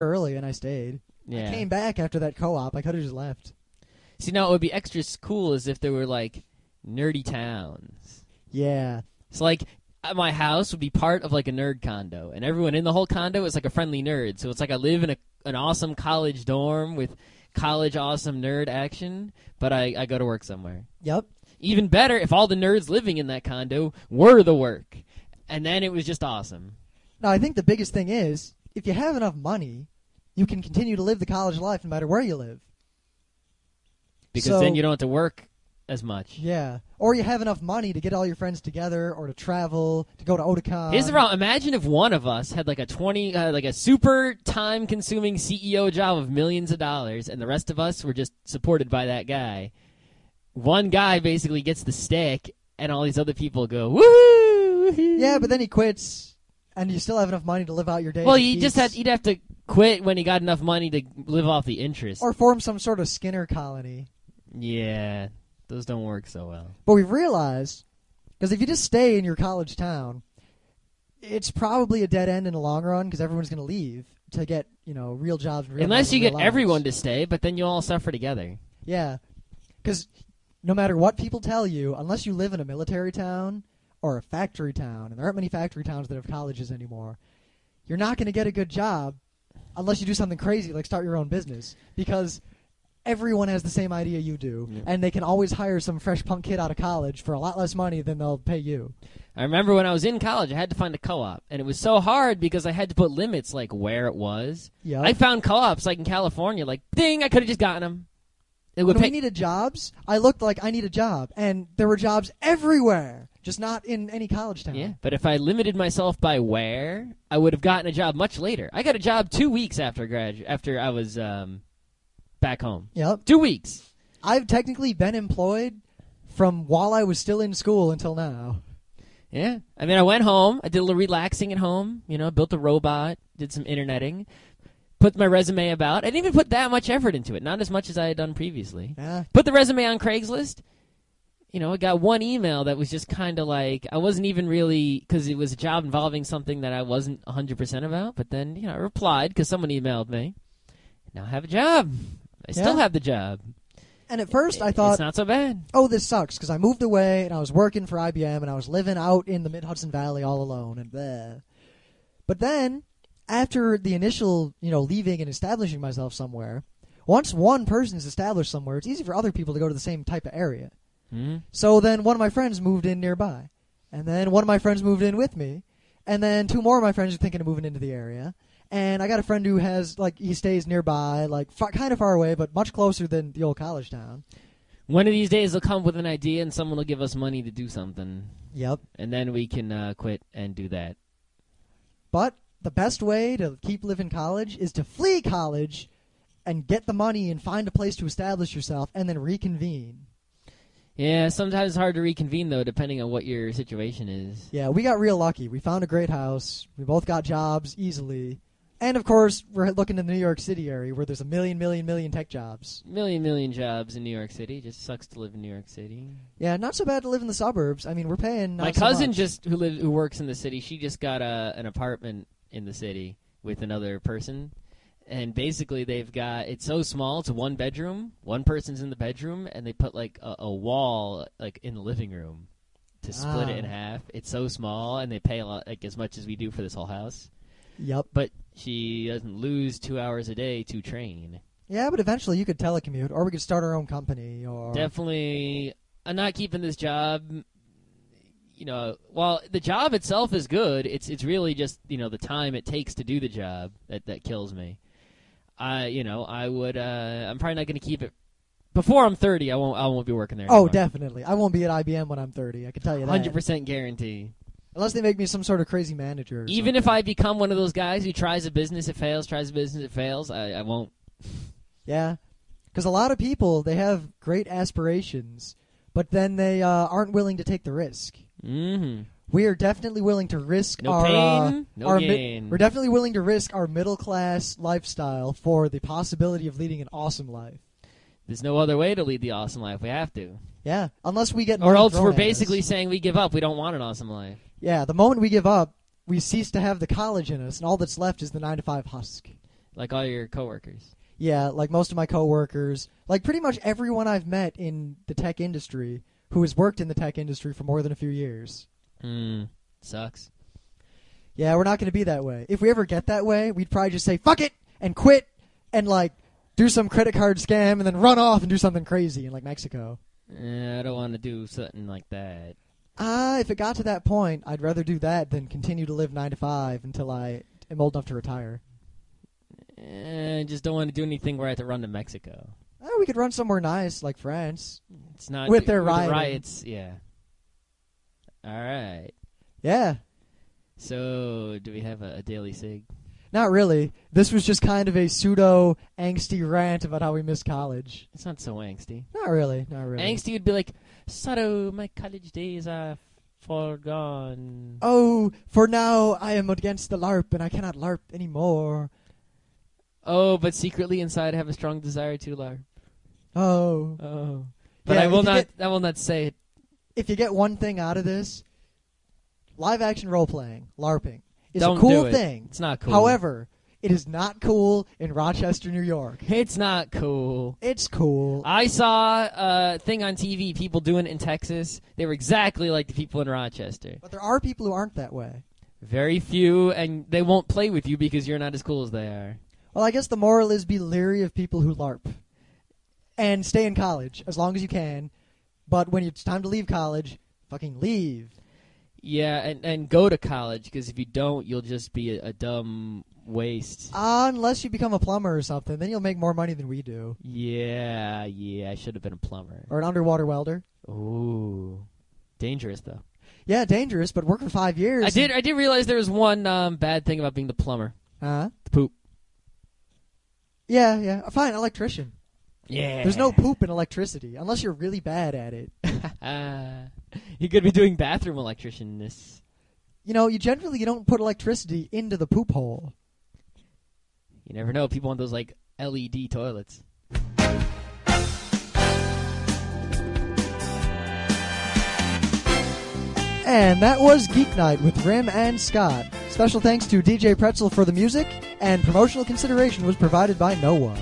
early and I stayed. Yeah. I came back after that co-op. I could have just left. See, now it would be extra cool as if there were like nerdy towns. Yeah. So like uh, my house would be part of like a nerd condo, and everyone in the whole condo is like a friendly nerd. So it's like I live in a an awesome college dorm with college awesome nerd action, but I, I go to work somewhere. Yep. Even better if all the nerds living in that condo were the work, and then it was just awesome. Now I think the biggest thing is if you have enough money, you can continue to live the college life no matter where you live. Because So- then you don't have to work as much. Yeah. Or you have enough money to get all your friends together, or to travel, to go to Otakon. Here's the problem. Imagine if one of us had like a twenty, uh, like a super time-consuming CEO job of millions of dollars, and the rest of us were just supported by that guy. One guy basically gets the stick, and all these other people go woo. Yeah, but then he quits, and you still have enough money to live out your days. well, you just had he'd have to quit when he got enough money to live off the interest. or form some sort of Skinner colony. yeah, those don't work so well. But we've realized, because if you just stay in your college town, it's probably a dead end in the long run because everyone's going to leave to get you know real jobs. Real Unless you get lives. everyone to stay, but then you all suffer together. Yeah, because no matter what people tell you, unless you live in a military town or a factory town, and there aren't many factory towns that have colleges anymore, you're not going to get a good job unless you do something crazy like start your own business because everyone has the same idea you do, Yeah. and they can always hire some fresh punk kid out of college for a lot less money than they'll pay you. I remember when I was in college, I had to find a co-op, and it was so hard because I had to put limits like where it was. Yeah. I found co-ops like in California, like ding, I could have just gotten them. It would when pay. we needed jobs, I looked like I need a job, and there were jobs everywhere, just not in any college town. yeah, but if I limited myself by where, I would have gotten a job much later. I got a job two weeks after gradu- after I was um, back home. Yep. Two weeks. I've technically been employed from while I was still in school until now. Yeah, I mean, I went home. I did a little relaxing at home. You know, built a robot, did some interneting, put my resume about. I didn't even put that much effort into it. Not as much as I had done previously. Yeah. Put the resume on Craigslist. You know, I got one email that was just kind of like I wasn't even really because it was a job involving something that I wasn't 100% about. But then, you know, I replied because someone emailed me. Now I have a job. I still have the job. And at first I thought it's not so bad. oh, this sucks because I moved away and I was working for IBM and I was living out in the Mid Hudson Valley all alone and bleh. But then, after the initial, you know, leaving and establishing myself somewhere, once one person is established somewhere, it's easy for other people to go to the same type of area. Hmm? So then one of my friends moved in nearby. And then one of my friends moved in with me. And then two more of my friends are thinking of moving into the area. And I got a friend who has, like, he stays nearby, like, far, kind of far away, but much closer than the old college town. One of these days they'll come with an idea and someone will give us money to do something. Yep. And then we can uh, quit and do that. But the best way to keep living college is to flee college and get the money and find a place to establish yourself and then reconvene. Yeah, sometimes it's hard to reconvene though, depending on what your situation is. Yeah, we got real lucky. We found a great house. We both got jobs easily. And of course, we're looking in the New York City area where there's a million, million, million tech jobs. Million, million jobs in New York City. Just sucks to live in New York City. Yeah, not so bad to live in the suburbs. I mean, we're paying. My so cousin much. just who lives who works in the city. She just got a an apartment in the city with another person, and basically they've got it's so small. It's one bedroom. One person's in the bedroom, and they put like a, a wall like in the living room to split it in Ah. half. It's so small, and they pay a lot like as much as we do for this whole house. Yep. But she doesn't lose two hours a day to train. Yeah, but eventually you could telecommute, or we could start our own company, or Definitely, I'm not keeping this job. You know, while the job itself is good, it's it's really just you know the time it takes to do the job that that kills me. I you know I would uh, I'm probably not going to keep it before I'm 30. I won't I won't be working there. Oh, definitely. I won't be at IBM when I'm 30. I can tell you that. Hundred percent guarantee. Unless they make me some sort of crazy manager. or Even something. if I become one of those guys who tries a business, it fails, tries a business, it fails. I, I won't. Yeah, because a lot of people they have great aspirations, but then they uh, aren't willing to take the risk. Mm-hmm. We are definitely willing to risk No our uh, pain, no our mi- gain. we're definitely willing to risk our middle class lifestyle for the possibility of leading an awesome life. There's no other way to lead the awesome life. We have to. Yeah, unless we get Or money else thrown we're at us. basically saying we give up. We don't want an awesome life. yeah. The moment we give up, we cease to have the college in us, and all that's left is the nine to five husk. like all your coworkers. Yeah, like most of my coworkers, like pretty much everyone I've met in the tech industry who has worked in the tech industry for more than a few years. Hmm. Sucks. Yeah, we're not going to be that way. If we ever get that way, we'd probably just say fuck it and quit and like do some credit card scam and then run off and do something crazy in like Mexico. Eh, I don't want to do something like that. Ah, if it got to that point, I'd rather do that than continue to live 9 to 5 until I am old enough to retire. Eh, I just don't want to do anything where I have to run to Mexico. Oh, we could run somewhere nice like France. It's not With their the rioting. riots. Yeah. All right. Yeah. So, do we have a, a daily sig? Not really. This was just kind of a pseudo angsty rant about how we miss college. It's not so angsty. Not really. Not really. Angsty would be like, "Sorrow, my college days are forgone." Oh, for now I am against the LARP and I cannot LARP anymore. Oh, but secretly inside I have a strong desire to LARP. Oh. Oh. But Yeah, I will not. get- I will not say it. If you get one thing out of this, live action role playing, LARPing, is Don't a cool do it. thing. It's not cool. However, it is not cool in Rochester, New York. it's not cool. It's cool. I saw a thing on TV, people doing it in Texas. They were exactly like the people in Rochester. But there are people who aren't that way. Very few, and they won't play with you because you're not as cool as they are. Well, I guess the moral is be leery of people who LARP. And stay in college as long as you can. But when it's time to leave college, fucking leave. Yeah, and, and go to college because if you don't, you'll just be a, a dumb waste. Uh, unless you become a plumber or something, then you'll make more money than we do. Yeah, yeah, I should have been a plumber. Or an underwater welder. Ooh, dangerous though. Yeah, dangerous, but work for five years. I did. I did realize there was one um, bad thing about being the plumber. Huh? The poop. Yeah, yeah. Fine, electrician. Yeah. There's no poop in electricity unless you're really bad at it. Uh, you could be doing bathroom electricianness. You know, you generally you don't put electricity into the poop hole. You never know. People want those like LED toilets. And that was Geek Night with Rym and Scott. Special thanks to DJ Pretzel for the music, and promotional consideration was provided by no one.